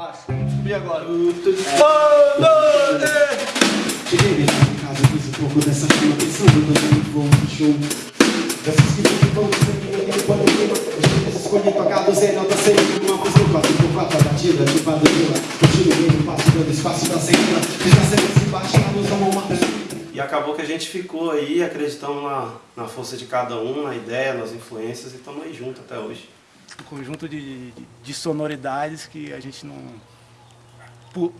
baixo. Subir agora. Cheguei dentro de casa, fiz um pouco dessa chama Pensando no voo do show Dessas que ficam vão quando eu queima Esses escolhi tocar do zero, nota sempre Uma voz no 4 por 4 a batida, tipo a do Vila Continuo bem, passo dando espaço da segunda Fiz a sequência embaixo, a luz da mão mata E acabou que a gente ficou aí, acreditamos na, na força de cada um, na ideia, nas influências, e estamos aí juntos até hoje. Um conjunto de, de, de sonoridades que a gente não...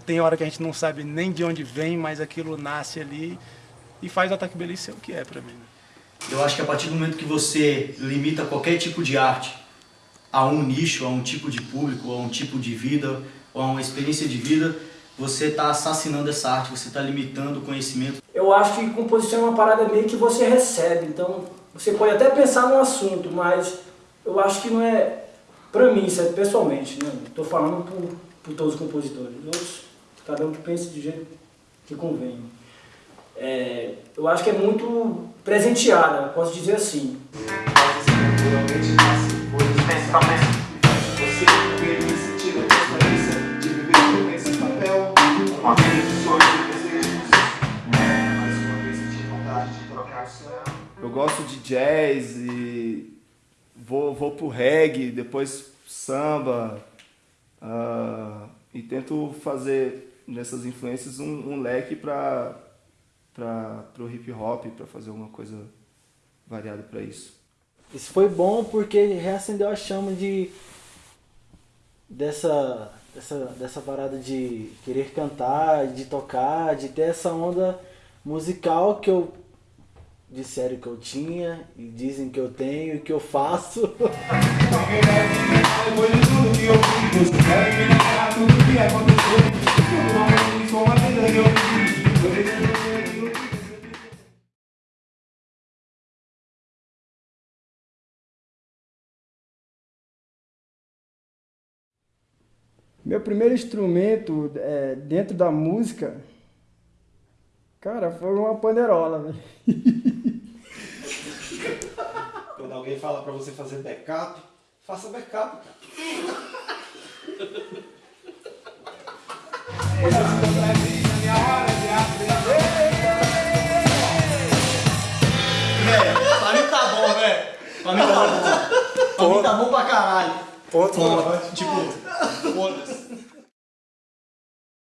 Tem hora que a gente não sabe nem de onde vem, mas aquilo nasce ali e faz o Ataque Beleza ser o que é pra mim. né? Eu acho que a partir do momento que você limita qualquer tipo de arte a um nicho, a um tipo de público, a um tipo de vida, ou a uma experiência de vida, você está assassinando essa arte, você está limitando o conhecimento. Eu acho que composição é uma parada meio que você recebe, então você pode até pensar num assunto, mas eu acho que não é, pra mim, isso é pessoalmente, né? Tô falando por, por todos os compositores, Os outros, cada um que pense do jeito que convém. É, eu acho que é muito presenteada, posso dizer assim. De de de Eu gosto de jazz e vou, pro reggae, depois samba ah, e tento fazer nessas influências um, um leque para o hip hop, para fazer alguma coisa variada para isso. Isso foi bom porque reacendeu a chama de dessa, dessa, dessa parada de querer cantar, de tocar, de ter essa onda musical que eu disseram que eu tinha e dizem que eu tenho e que eu faço. Meu primeiro instrumento é, dentro da música, cara, foi uma panderola, velho. Quando alguém fala pra você fazer backup, faça backup, cara. Velho, pra mim tá bom, velho. Pra mim tá bom. Pra mim tá bom pra caralho. Ponto. Tipo, foda-se.